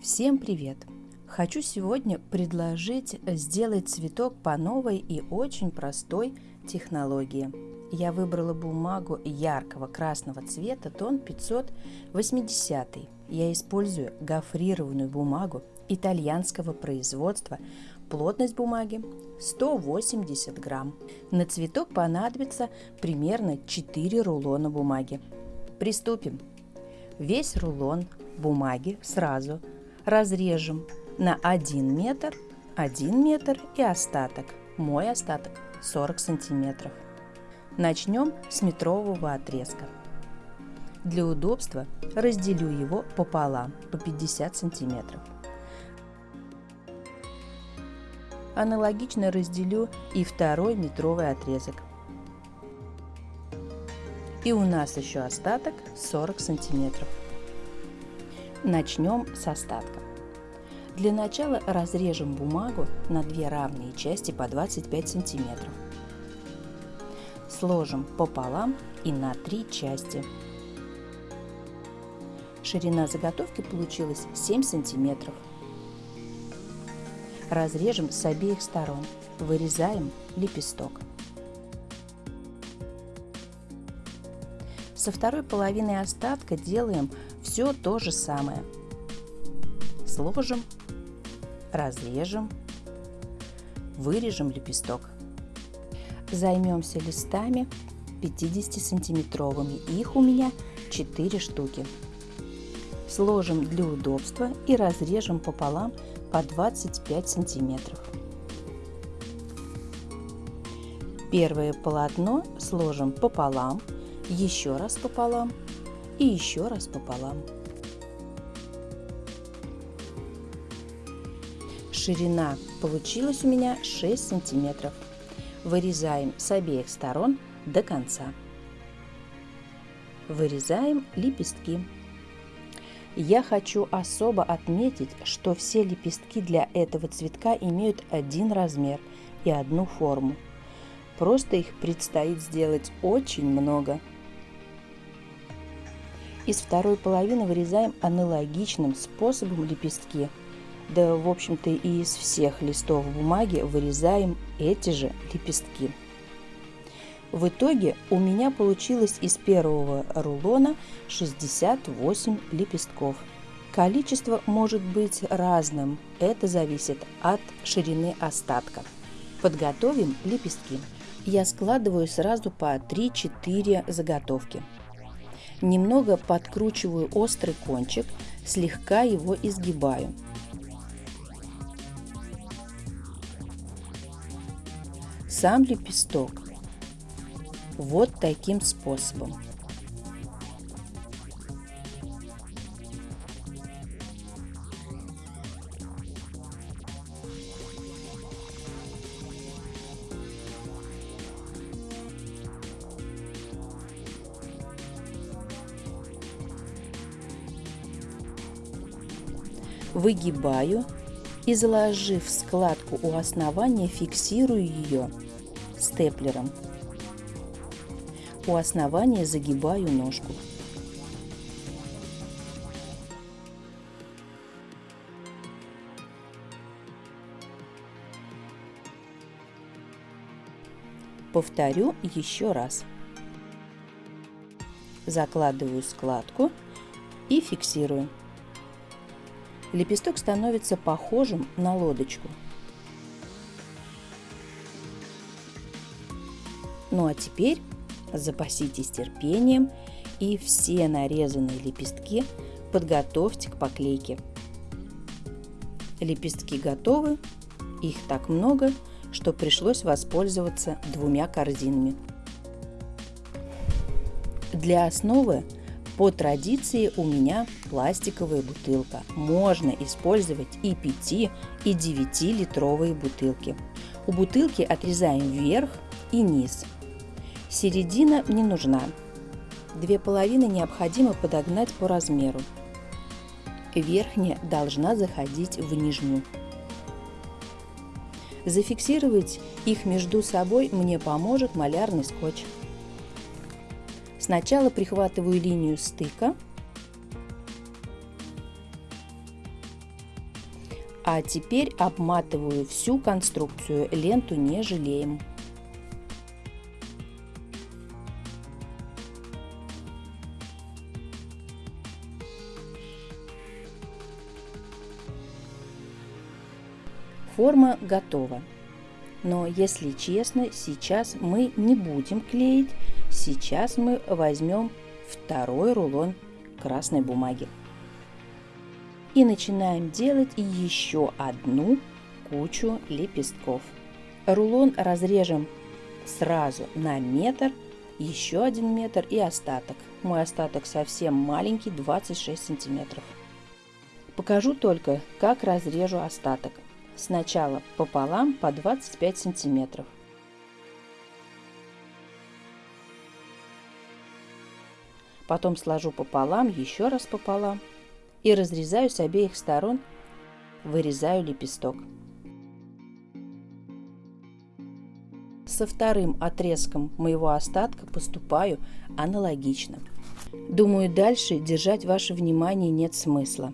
Всем привет! Хочу сегодня предложить сделать цветок по новой и очень простой технологии. Я выбрала бумагу яркого красного цвета, тон 580. Я использую гофрированную бумагу итальянского производства. Плотность бумаги 180 грамм. На цветок понадобится примерно 4 рулона бумаги. Приступим. Весь рулон бумаги сразу разрежем на 1 метр, 1 метр и остаток. Мой остаток 40 сантиметров. Начнем с метрового отрезка. Для удобства разделю его пополам по 50 сантиметров. Аналогично разделю и второй метровый отрезок. И у нас еще остаток 40 сантиметров. Начнем с остатка. Для начала разрежем бумагу на две равные части по 25 сантиметров. Сложим пополам и на три части. Ширина заготовки получилась 7 сантиметров. Разрежем с обеих сторон. Вырезаем лепесток. Со второй половины остатка делаем все то же самое. Сложим, разрежем, вырежем лепесток. Займемся листами 50-сантиметровыми. Их у меня 4 штуки. Сложим для удобства и разрежем пополам по 25 сантиметров. Первое полотно сложим пополам еще раз пополам и еще раз пополам. Ширина получилась у меня 6 сантиметров. Вырезаем с обеих сторон до конца. Вырезаем лепестки. Я хочу особо отметить, что все лепестки для этого цветка имеют один размер и одну форму. Просто их предстоит сделать очень много. Из второй половины вырезаем аналогичным способом лепестки. Да, в общем-то, и из всех листов бумаги вырезаем эти же лепестки. В итоге у меня получилось из первого рулона 68 лепестков. Количество может быть разным, это зависит от ширины остатка. Подготовим лепестки. Я складываю сразу по 3-4 заготовки. Немного подкручиваю острый кончик, слегка его изгибаю. Сам лепесток вот таким способом. Выгибаю и заложив складку у основания, фиксирую ее степлером. У основания загибаю ножку. Повторю еще раз. Закладываю складку и фиксирую лепесток становится похожим на лодочку. Ну а теперь запаситесь терпением и все нарезанные лепестки подготовьте к поклейке. Лепестки готовы, их так много, что пришлось воспользоваться двумя корзинами. Для основы по традиции у меня пластиковая бутылка. Можно использовать и 5, и 9 литровые бутылки. У бутылки отрезаем верх и низ. Середина не нужна. Две половины необходимо подогнать по размеру. Верхняя должна заходить в нижнюю. Зафиксировать их между собой мне поможет малярный скотч. Сначала прихватываю линию стыка А теперь обматываю всю конструкцию, ленту не жалеем. Форма готова. Но если честно, сейчас мы не будем клеить, сейчас мы возьмем второй рулон красной бумаги. И начинаем делать еще одну кучу лепестков. Рулон разрежем сразу на метр, еще один метр и остаток. Мой остаток совсем маленький, 26 сантиметров. Покажу только, как разрежу остаток. Сначала пополам по 25 сантиметров. Потом сложу пополам, еще раз пополам и разрезаю с обеих сторон, вырезаю лепесток. Со вторым отрезком моего остатка поступаю аналогично. Думаю, дальше держать ваше внимание нет смысла.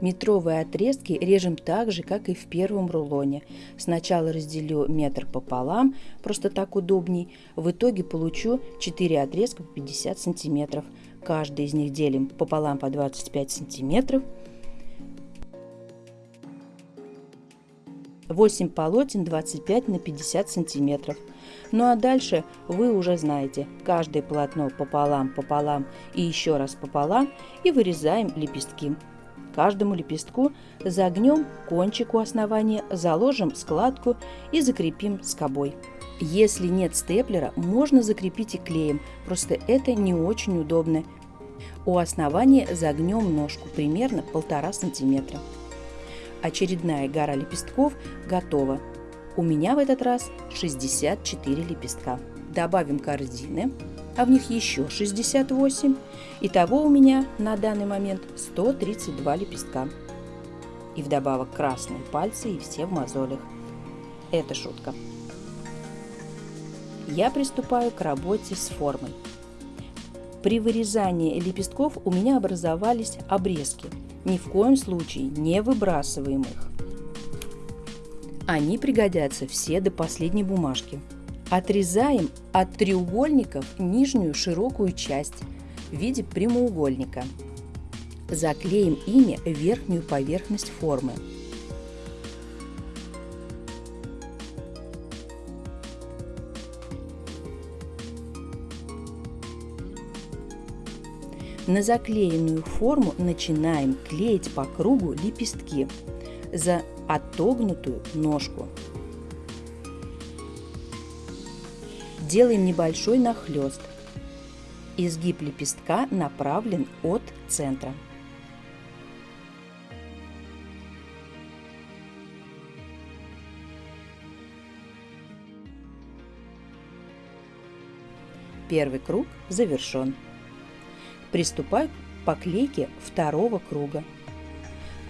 Метровые отрезки режем так же, как и в первом рулоне. Сначала разделю метр пополам, просто так удобней. В итоге получу 4 отрезка по 50 сантиметров. Каждый из них делим пополам по 25 сантиметров. 8 полотен 25 на 50 сантиметров. Ну а дальше вы уже знаете, каждое полотно пополам, пополам и еще раз пополам и вырезаем лепестки. Каждому лепестку загнем кончик у основания, заложим складку и закрепим скобой. Если нет степлера, можно закрепить и клеем, просто это не очень удобно. У основания загнем ножку примерно 1,5 см. Очередная гора лепестков готова. У меня в этот раз 64 лепестка. Добавим корзины а в них еще 68. Итого у меня на данный момент 132 лепестка. И вдобавок красные пальцы и все в мозолях. Это шутка. Я приступаю к работе с формой. При вырезании лепестков у меня образовались обрезки. Ни в коем случае не выбрасываем их. Они пригодятся все до последней бумажки. Отрезаем от треугольников нижнюю широкую часть в виде прямоугольника. Заклеим ими верхнюю поверхность формы. На заклеенную форму начинаем клеить по кругу лепестки за отогнутую ножку. Делаем небольшой нахлест. Изгиб лепестка направлен от центра. Первый круг завершен. Приступаю к поклейке второго круга.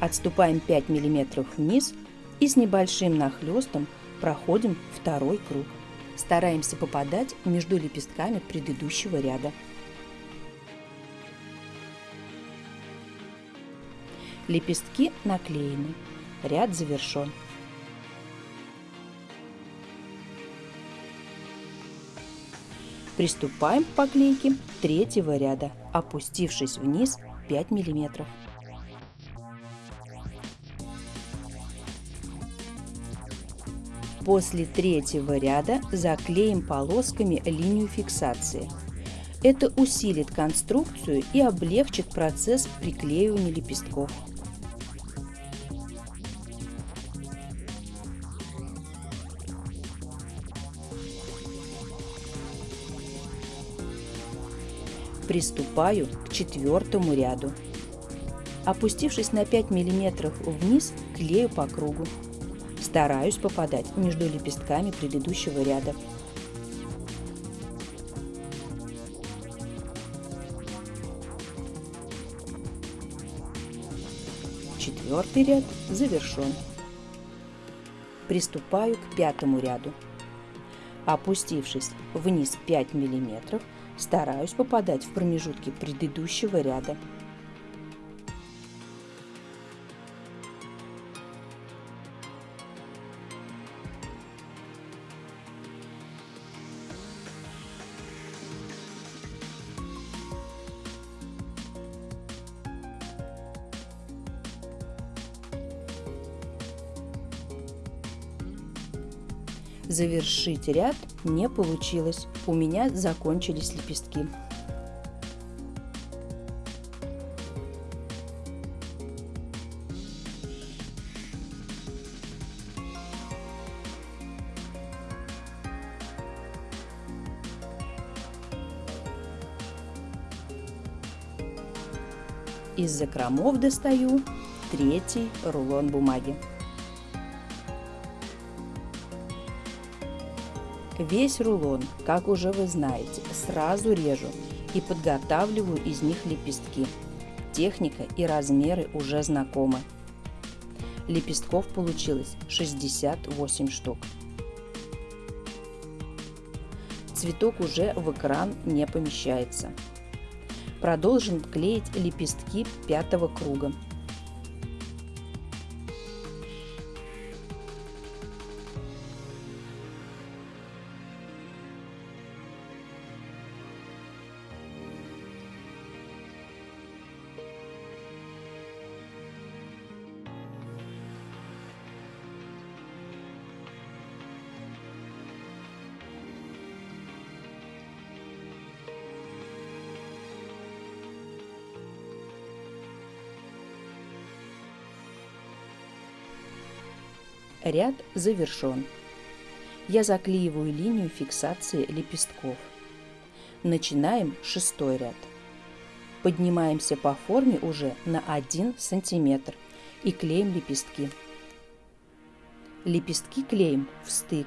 Отступаем 5 мм вниз и с небольшим нахлестом проходим второй круг. Стараемся попадать между лепестками предыдущего ряда. Лепестки наклеены. Ряд завершен. Приступаем к поклейке третьего ряда, опустившись вниз 5 миллиметров. После третьего ряда заклеим полосками линию фиксации. Это усилит конструкцию и облегчит процесс приклеивания лепестков. Приступаю к четвертому ряду. Опустившись на 5 мм вниз, клею по кругу. Стараюсь попадать между лепестками предыдущего ряда. Четвертый ряд завершен. Приступаю к пятому ряду. Опустившись вниз 5 мм, стараюсь попадать в промежутки предыдущего ряда. Завершить ряд не получилось, у меня закончились лепестки. Из закромов достаю третий рулон бумаги. Весь рулон, как уже вы знаете, сразу режу и подготавливаю из них лепестки. Техника и размеры уже знакомы. Лепестков получилось 68 штук. Цветок уже в экран не помещается. Продолжим клеить лепестки пятого круга. Ряд завершен. Я заклеиваю линию фиксации лепестков. Начинаем шестой ряд. Поднимаемся по форме уже на 1 сантиметр и клеим лепестки. Лепестки клеим в стык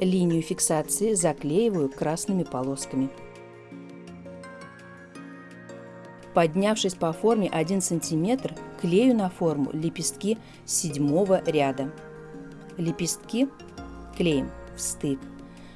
Линию фиксации заклеиваю красными полосками. Поднявшись по форме 1 см, клею на форму лепестки седьмого ряда. Лепестки клеим в стык.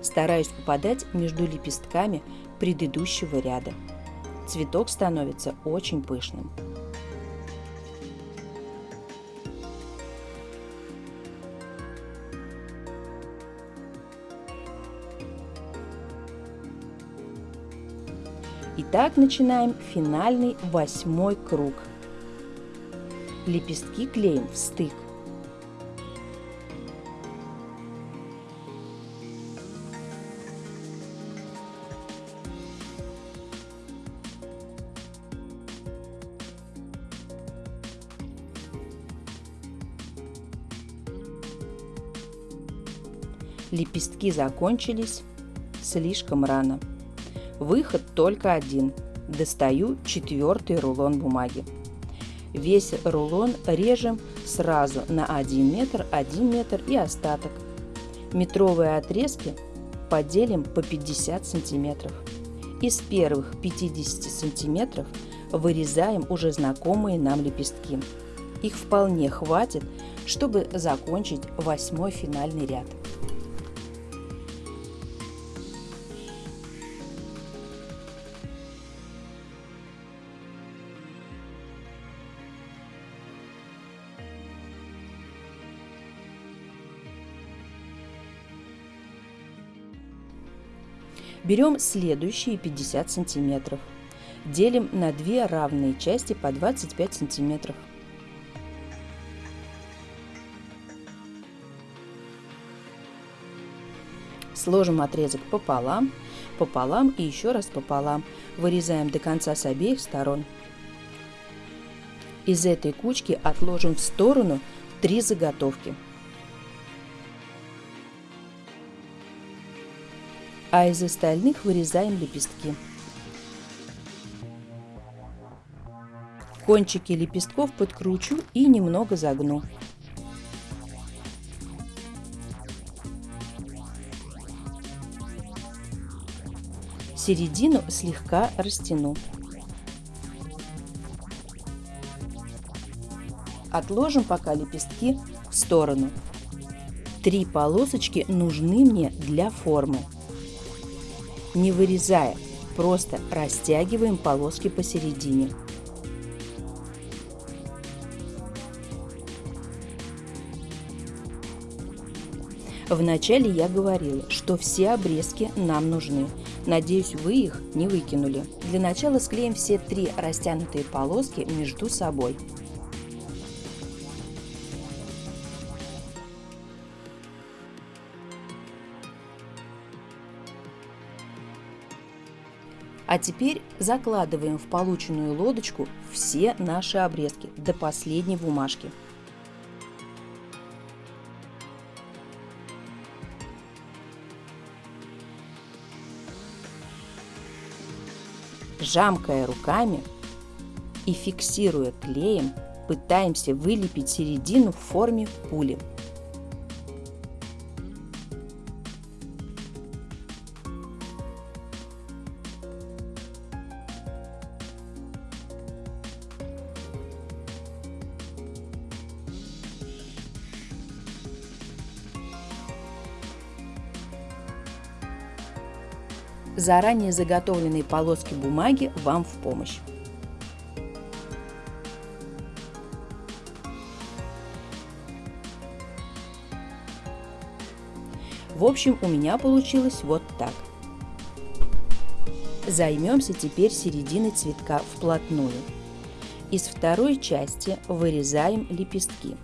Стараюсь попадать между лепестками предыдущего ряда. Цветок становится очень пышным. Итак, начинаем финальный восьмой круг. Лепестки клеим в стык. Лепестки закончились слишком рано. Выход только один. Достаю четвертый рулон бумаги. Весь рулон режем сразу на 1 метр, 1 метр и остаток. Метровые отрезки поделим по 50 сантиметров. Из первых 50 сантиметров вырезаем уже знакомые нам лепестки. Их вполне хватит, чтобы закончить восьмой финальный ряд. Берем следующие 50 сантиметров. Делим на две равные части по 25 сантиметров. Сложим отрезок пополам, пополам и еще раз пополам. Вырезаем до конца с обеих сторон. Из этой кучки отложим в сторону три заготовки – а из остальных вырезаем лепестки. Кончики лепестков подкручу и немного загну. Середину слегка растяну. Отложим пока лепестки в сторону. Три полосочки нужны мне для формы. Не вырезая, просто растягиваем полоски посередине. Вначале я говорила, что все обрезки нам нужны. Надеюсь, вы их не выкинули. Для начала склеим все три растянутые полоски между собой. А теперь закладываем в полученную лодочку все наши обрезки до последней бумажки. Жамкая руками и фиксируя клеем, пытаемся вылепить середину в форме пули. Заранее заготовленные полоски бумаги вам в помощь. В общем, у меня получилось вот так. Займемся теперь серединой цветка вплотную. Из второй части вырезаем лепестки.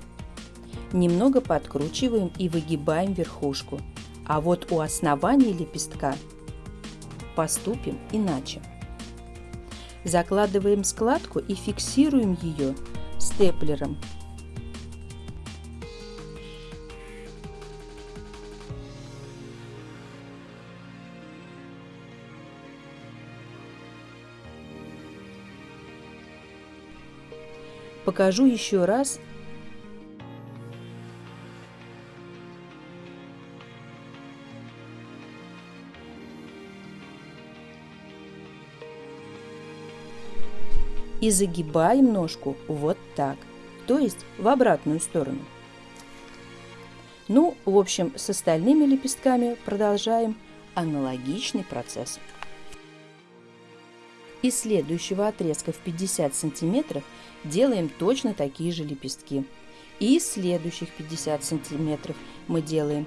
Немного подкручиваем и выгибаем верхушку. А вот у основания лепестка поступим иначе. Закладываем складку и фиксируем ее степлером. Покажу еще раз и загибаем ножку вот так, то есть в обратную сторону. Ну, в общем, с остальными лепестками продолжаем аналогичный процесс. Из следующего отрезка в 50 сантиметров делаем точно такие же лепестки. И из следующих 50 сантиметров мы делаем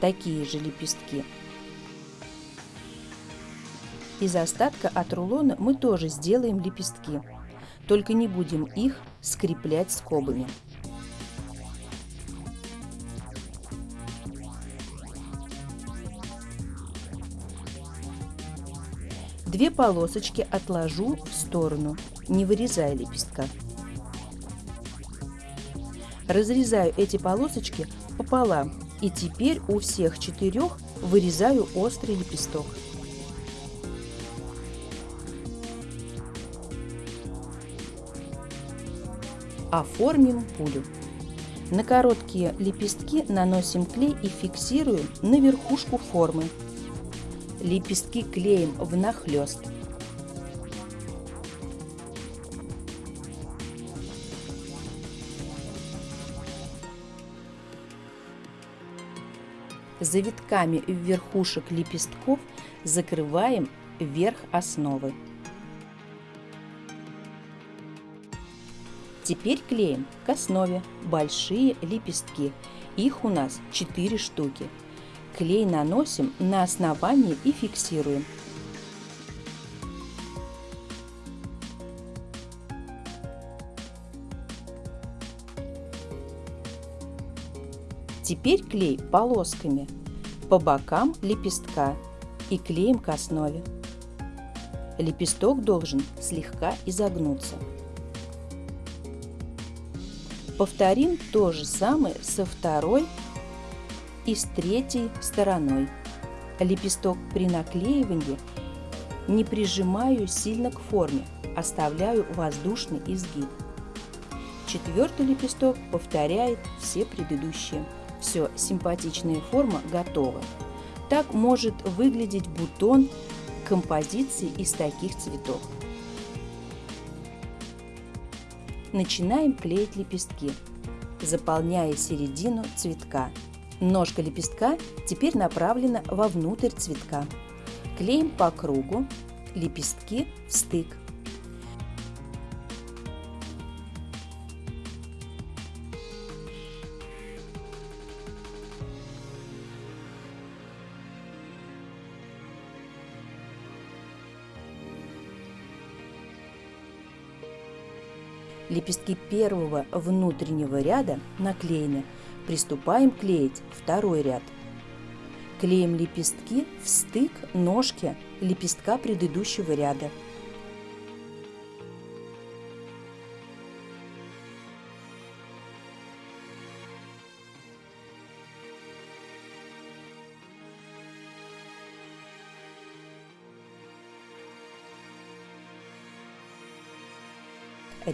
такие же лепестки. Из остатка от рулона мы тоже сделаем лепестки только не будем их скреплять скобами. Две полосочки отложу в сторону, не вырезая лепестка. Разрезаю эти полосочки пополам и теперь у всех четырех вырезаю острый лепесток. Оформим пулю. На короткие лепестки наносим клей и фиксируем на верхушку формы. Лепестки клеим внахлёст. Завитками верхушек лепестков закрываем верх основы. Теперь клеим к основе большие лепестки. Их у нас 4 штуки. Клей наносим на основание и фиксируем. Теперь клей полосками по бокам лепестка и клеим к основе. Лепесток должен слегка изогнуться. Повторим то же самое со второй и с третьей стороной. Лепесток при наклеивании не прижимаю сильно к форме, оставляю воздушный изгиб. Четвертый лепесток повторяет все предыдущие. Все, симпатичная форма готова. Так может выглядеть бутон композиции из таких цветов. Начинаем клеить лепестки, заполняя середину цветка. Ножка лепестка теперь направлена вовнутрь цветка. Клеим по кругу, лепестки в стык. Лепестки первого внутреннего ряда наклеены. Приступаем клеить второй ряд. Клеим лепестки в стык ножки лепестка предыдущего ряда.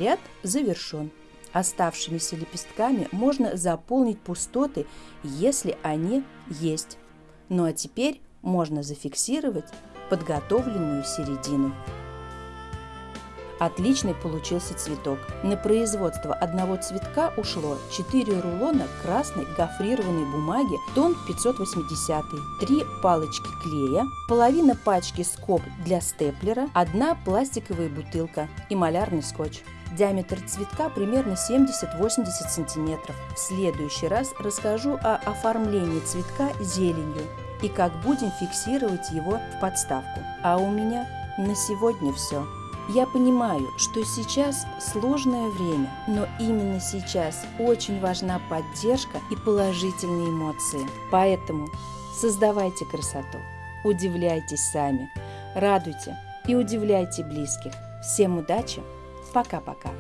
Ряд завершен. Оставшимися лепестками можно заполнить пустоты, если они есть. Ну а теперь можно зафиксировать подготовленную середину. Отличный получился цветок. На производство одного цветка ушло 4 рулона красной гофрированной бумаги тон 580, 3 палочки клея, половина пачки скоб для степлера, одна пластиковая бутылка и малярный скотч. Диаметр цветка примерно 70-80 см. В следующий раз расскажу о оформлении цветка зеленью и как будем фиксировать его в подставку. А у меня на сегодня все. Я понимаю, что сейчас сложное время, но именно сейчас очень важна поддержка и положительные эмоции. Поэтому создавайте красоту, удивляйтесь сами, радуйте и удивляйте близких. Всем удачи! Пока-пока!